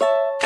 you